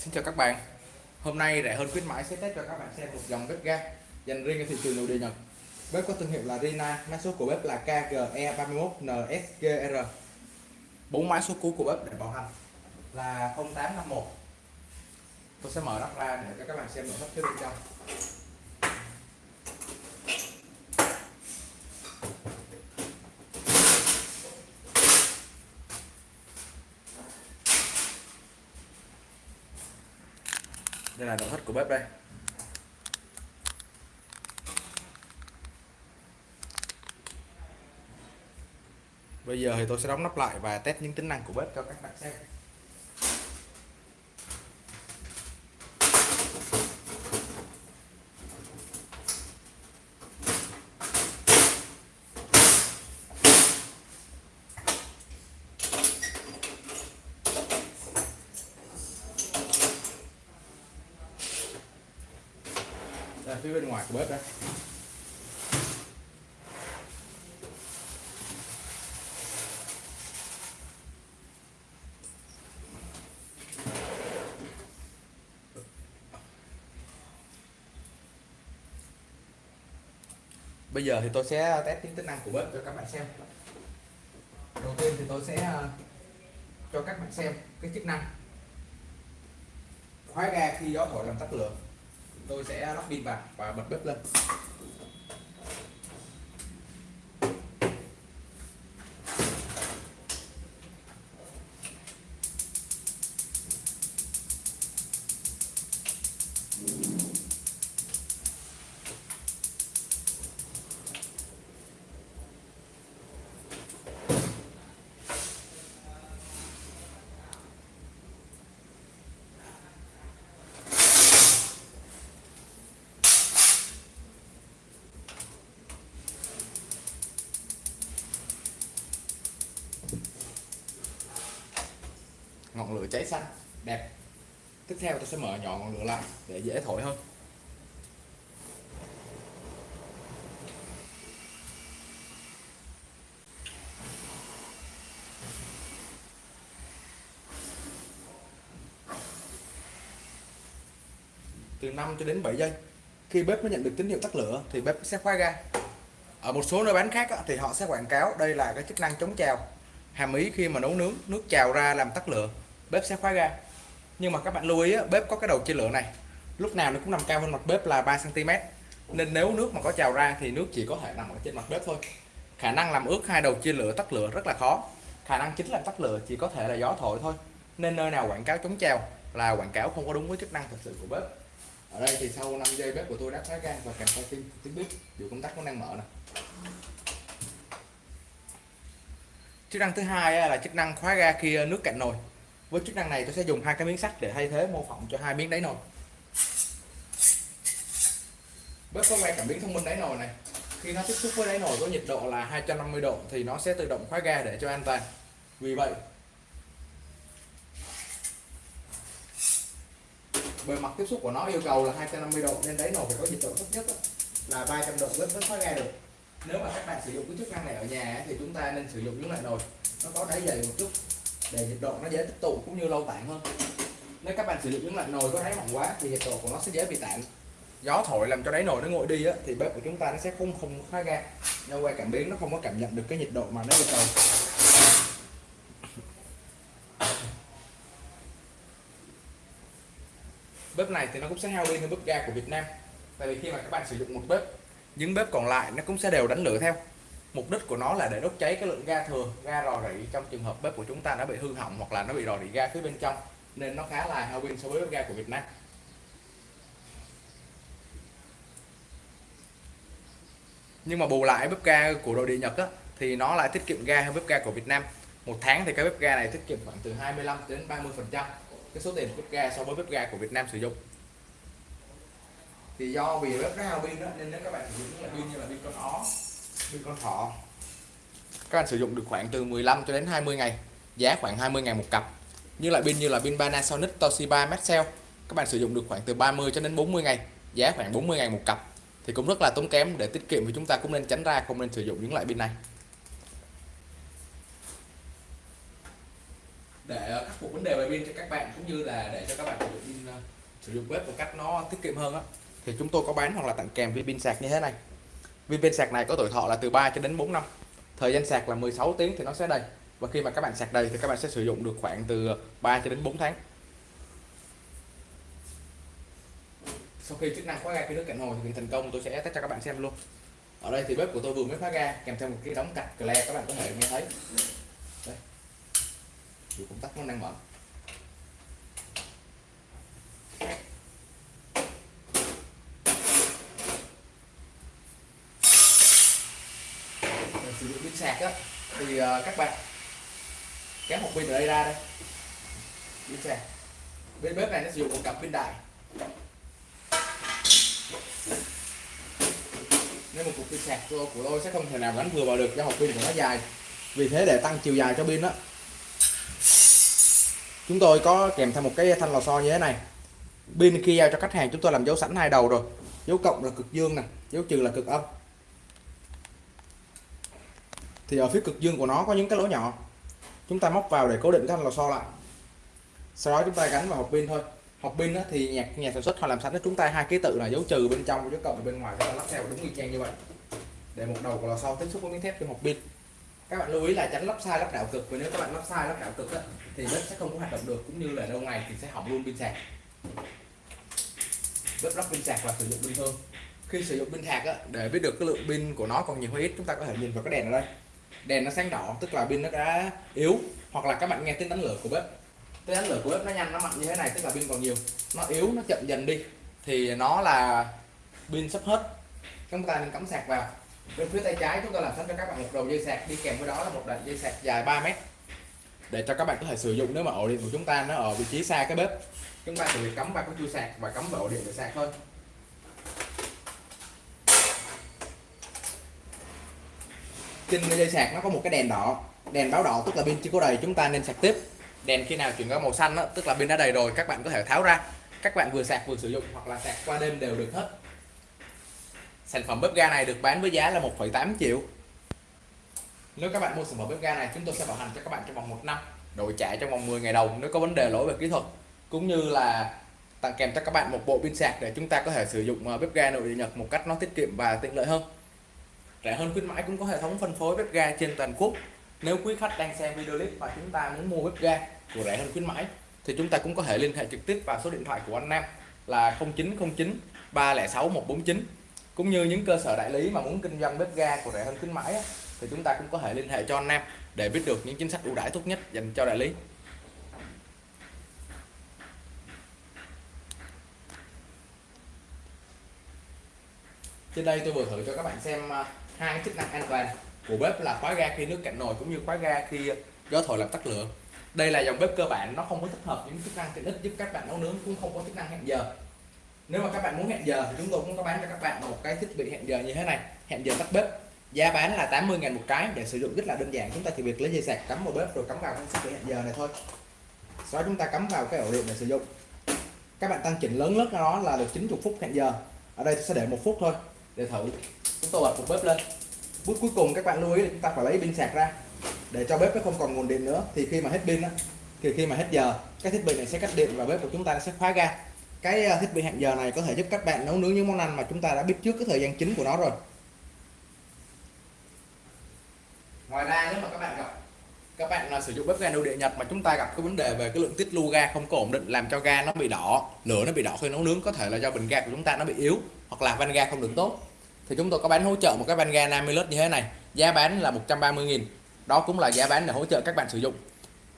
Xin chào các bạn. Hôm nay rẻ hơn khuyến mãi sẽ test cho các bạn xem một dòng bếp ga dành riêng cho thị trường nội địa Nhật. Bếp có thương hiệu là Rina, mã số của bếp là KGE31NSGR bốn mã số cuối của bếp để bảo hành là 0851 Tôi sẽ mở nắp ra để cho các bạn xem nội thất phía bên trong. Đây là nội thất của bếp đây. Bây giờ thì tôi sẽ đóng nắp lại và test những tính năng của bếp cho các bạn xem phía bên ngoài của bếp đây bây giờ thì tôi sẽ test những tính năng của bếp cho các bạn xem. Đầu tiên thì tôi sẽ ờ, cho các bạn xem cái chức năng. Khóa ga khi gió thổi làm tắt lửa tôi sẽ lắp pin vào và bật bếp lên. Ngọn lửa cháy xanh, đẹp. Tiếp theo tôi sẽ mở nhỏ ngọn lửa lại để dễ thổi hơn. Từ 5 cho đến 7 giây, khi bếp nó nhận được tín hiệu tắt lửa thì bếp sẽ khóa ga. Ở một số nơi bán khác thì họ sẽ quảng cáo đây là cái chức năng chống trào hàm ý khi mà nấu nướng, nước trào ra làm tắt lửa, bếp sẽ khóa ga. Nhưng mà các bạn lưu ý bếp có cái đầu chia lửa này. Lúc nào nó cũng nằm cao hơn mặt bếp là 3 cm nên nếu nước mà có trào ra thì nước chỉ có thể nằm ở trên mặt bếp thôi. Khả năng làm ướt hai đầu chia lửa tắt lửa rất là khó. Khả năng chính là tắt lửa chỉ có thể là gió thổi thôi. Nên nơi nào quảng cáo chống trào là quảng cáo không có đúng với chức năng thật sự của bếp. Ở đây thì sau 5 giây bếp của tôi đã khóa ga và kèm theo tiếng tiếng bếp dù công tắc cũng đang mở nè chức năng thứ hai là chức năng khóa ga khi ờ, nước cạn nồi. Với chức năng này tôi sẽ dùng hai cái miếng sắt để thay thế mô phỏng cho hai miếng đáy nồi. Bếp có quay cảm biến thông minh đáy nồi này. Khi nó tiếp xúc với đáy nồi có nhiệt độ là 250 độ thì nó sẽ tự động khóa ga để cho an toàn. Vì vậy, bề mặt tiếp xúc của nó yêu cầu là 250 độ nên đáy nồi phải có nhiệt độ thấp nhất là 300 độ bếp mới khóa ga được nếu mà các bạn sử dụng cái chức năng này ở nhà thì chúng ta nên sử dụng những loại nồi. Nó có đáy dày một chút để nhiệt độ nó dễ tích tụ cũng như lâu tản hơn. Nếu các bạn sử dụng những loại nồi có đáy mỏng quá thì nhiệt độ của nó sẽ dễ bị tản gió thổi làm cho đáy nồi nó nguội đi á, thì bếp của chúng ta nó sẽ không không khóa ga do qua cảm biến nó không có cảm nhận được cái nhiệt độ mà nó yêu cầu. Bếp này thì nó cũng sẽ hao pin hơn bếp ga của Việt Nam. Tại vì khi mà các bạn sử dụng một bếp những bếp còn lại nó cũng sẽ đều đánh lửa theo. Mục đích của nó là để đốt cháy cái lượng ga thừa ga rò rỉ trong trường hợp bếp của chúng ta nó bị hư hỏng hoặc là nó bị rò rỉ ga phía bên trong nên nó khá là hao pin so với bếp ga của Việt Nam. Nhưng mà bù lại bếp ga của nội địa Nhật á, thì nó lại tiết kiệm ga hơn bếp ga của Việt Nam. Một tháng thì cái bếp ga này tiết kiệm khoảng từ 25 đến 30 phần trăm cái số tiền bếp ga so với bếp ga của Việt Nam sử dụng thì do vì bếp nó hao pin đó, nên nếu các bạn sử dụng những loại pin như là pin con ó pin con thỏ. Các bạn sử dụng được khoảng từ 15 cho đến 20 ngày, giá khoảng 20 ngàn một cặp. Như loại pin như là pin Panasonic, Toshiba, Maxell. Các bạn sử dụng được khoảng từ 30 cho đến 40 ngày, giá khoảng 40 ngàn một cặp. Thì cũng rất là tốn kém, để tiết kiệm thì chúng ta cũng nên tránh ra, không nên sử dụng những loại pin này. Để khắc phục vấn đề về pin cho các bạn, cũng như là để cho các bạn sử dụng pin sử dụng bếp một cách nó tiết kiệm hơn á thì chúng tôi có bán hoặc là tặng kèm viên pin sạc như thế này. Viên pin sạc này có tuổi thọ là từ 3 cho đến 4 năm. Thời gian sạc là 16 tiếng thì nó sẽ đầy. Và khi mà các bạn sạc đầy thì các bạn sẽ sử dụng được khoảng từ 3 cho đến 4 tháng. Sau khi chức năng khóa ga khi nước cạnh hồ thực hiện thành công, tôi sẽ test cho các bạn xem luôn. Ở đây thì bếp của tôi vừa mới khóa ga, kèm theo một cái đóng cạch cờ các bạn có thể nghe thấy. Đây. Dù công tắc nó đang mở. Sử dụng pin sạc á thì uh, các bạn kéo một pin ở đây ra đây. Pin sạc. Bên bếp này nó sử dụng một cặp pin đại. Nên một cục pin sạc của của tôi sẽ không thể nào đánh vừa vào được do hộp pin của nó dài. Vì thế để tăng chiều dài cho pin đó chúng tôi có kèm theo một cái thanh lò xo như thế này. Pin khi giao cho khách hàng chúng tôi làm dấu sẵn hai đầu rồi. Dấu cộng là cực dương nè dấu trừ là cực âm thì ở phía cực dương của nó có những cái lỗ nhỏ. Chúng ta móc vào để cố định thanh lò xo lại. Sau đó chúng ta gắn vào hộp pin thôi. Hộp pin thì nhà nhà sản xuất họ làm sẵn cho chúng ta hai ký tự là dấu trừ bên trong dấu cộng ở bên ngoài chúng ta lắp theo đúng y chang như vậy. Để một đầu của lò xo tiếp xúc với miếng thép trên hộp pin. Các bạn lưu ý là tránh lắp sai lắp đảo cực. Vì nếu các bạn lắp sai lắp đảo cực thì bếp sẽ không có hoạt động được. Cũng như là lâu ngày thì sẽ hỏng luôn pin sạc. Bếp lắp pin sạc và sử dụng bình thường. Khi sử dụng pin sạc á, để biết được cái lượng pin của nó còn nhiều hay ít chúng ta có thể nhìn vào cái đèn ở đây đèn nó sáng đỏ tức là pin nó đã yếu hoặc là các bạn nghe tiếng đánh lửa của bếp. Tiếng đánh lửa của bếp nó nhanh nó mạnh như thế này tức là pin còn nhiều. Nó yếu nó chậm dần đi thì nó là pin sắp hết. Chúng ta nên cắm sạc vào. Bên phía tay trái chúng ta làm sẵn cho các bạn một đầu dây sạc đi kèm với đó là một đoạn dây sạc dài 3 mét. Để cho các bạn có thể sử dụng nếu mà ổ điện của chúng ta nó ở vị trí xa cái bếp. Chúng ta chỉ việc cắm vào cái chui sạc và cắm vào ổ điện để sạc thôi trên dây sạc nó có một cái đèn đỏ đèn báo đỏ tức là pin chưa có đầy chúng ta nên sạc tiếp. Đèn khi nào chuyển qua màu xanh đó, tức là pin đã đầy rồi các bạn có thể tháo ra. Các bạn vừa sạc vừa sử dụng hoặc là sạc qua đêm đều được hết. Sản phẩm bếp ga này được bán với giá là 1,8 triệu. Nếu các bạn mua sản phẩm bếp ga này chúng tôi sẽ bảo hành cho các bạn trong vòng 1 năm đổi trả trong vòng 10 ngày đầu nếu có vấn đề lỗi về kỹ thuật. Cũng như là tặng kèm cho các bạn một bộ pin sạc để chúng ta có thể sử dụng ờ, bếp ga nội địa Nhật một cách nó tiết kiệm và tiện lợi hơn rẻ hơn khuyến mãi cũng có hệ thống phân phối bếp ga trên toàn quốc. Nếu quý khách đang xem video clip và chúng ta muốn mua bếp ga của rẻ hơn khuyến mãi, thì chúng ta cũng có thể liên hệ trực tiếp vào số điện thoại của anh Nam là 0909 306 149 cũng như những cơ sở đại lý mà muốn kinh doanh bếp ga của rẻ hơn khuyến mãi thì chúng ta cũng có thể liên hệ cho anh Nam để biết được những chính sách ưu đãi tốt nhất dành cho đại lý. Trên đây tôi vừa thử cho các bạn xem à, hai hai chức năng an toàn của bếp là khóa ga khi nước cạn nồi cũng như khóa ga khi gió thổi làm tắt lửa. Đây là dòng bếp cơ bản, nó không có tích hợp những chức năng tiện ích giúp các bạn nấu nướng, cũng không có chức năng hẹn giờ. Nếu mà các bạn muốn hẹn giờ thì chúng tôi cũng có bán cho các bạn một cái thiết bị hẹn giờ như thế này, hẹn giờ tắt bếp. Giá bán là 80 ngàn một cái, để sử dụng rất là đơn giản. Chúng ta chỉ việc lấy dây sạc cắm vào bếp rồi cắm vào cái thiết bị hẹn giờ này thôi. Sau đó chúng ta cắm vào cái ổ điện để sử dụng. Các bạn tăng chỉnh lớn nhất nó là được 90 phút hẹn giờ. Ở đây tôi sẽ để một phút thôi để thử. Chúng tôi bật một bếp lên. Bước cuối cùng các bạn lưu ý là chúng ta phải lấy pin sạc ra. Để cho bếp nó không còn nguồn điện nữa, thì khi mà hết pin á, thì khi mà hết giờ, cái thiết bị này sẽ cắt điện và bếp của chúng ta sẽ khóa ga. Cái ờ, thiết bị hẹn giờ này có thể giúp các bạn nấu nướng những món ăn mà chúng ta đã biết trước cái thời gian chính của nó rồi. Ngoài ra nếu mà các bạn gặp, các bạn là sử dụng bếp ga nội địa Nhật mà chúng ta gặp cái vấn đề về cái lượng tiết lưu ga không có ổn định làm cho ga nó bị đỏ, lửa nó bị đỏ khi nấu nướng, có thể là do bình ga của chúng ta nó bị yếu hoặc là van ga không được tốt thì chúng tôi có bán hỗ trợ một cái van ga 50 lít như thế này. Giá bán là 130.000 đó cũng là giá bán để hỗ trợ các bạn sử dụng.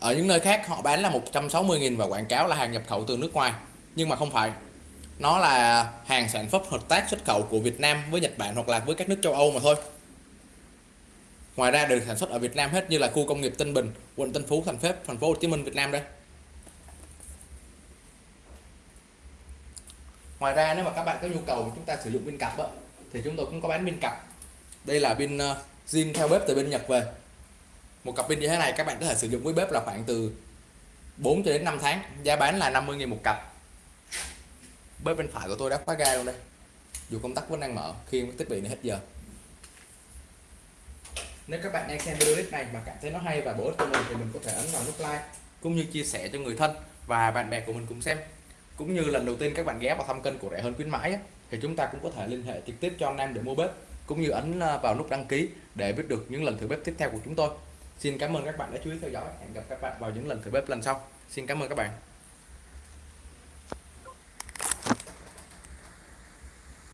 Ở những nơi khác họ bán là 160.000 và quảng cáo là hàng nhập khẩu từ nước ngoài. Nhưng mà không phải. Nó là hàng sản phẩm hợp tác xuất khẩu của Việt Nam với Nhật Bản hoặc là với các nước châu Âu mà thôi. Ngoài ra được sản xuất ở Việt Nam hết như là khu công nghiệp Tân Bình quận Tân Phú thành phố thành phố Hồ Chí Minh Việt Nam đây. Ngoài ra nếu mà các bạn có nhu cầu chúng ta sử dụng pin cặp đó, thì chúng tôi cũng có bán pin cặp. Đây là pin ờ, zin theo bếp từ bên Nhật về. Một cặp pin như thế này các bạn có thể sử dụng với bếp là khoảng từ 4 cho đến 5 tháng, giá bán là 50.000 một cặp. Bếp bên phải của tôi đã khóa ga luôn đây. Dù công tắc vẫn đang mở, khi thiết bị này hết giờ. Nếu các bạn đang xem video clip này mà cảm thấy nó hay và bổ ích cho mình thì mình có thể ấn vào nút like, cũng như chia sẻ cho người thân và bạn bè của mình cùng xem cũng như lần đầu tiên các bạn ghé vào thăm kênh của rẻ hơn khuyến mãi á, thì chúng ta cũng có thể liên hệ trực tiếp cho anh em để mua bếp cũng như ấn ờ, vào nút đăng ký để biết được những lần thử bếp tiếp theo của chúng tôi. Xin cảm ơn các bạn đã chú ý theo dõi. Hẹn gặp các bạn vào những lần thử bếp lần sau. Xin cảm ơn các bạn.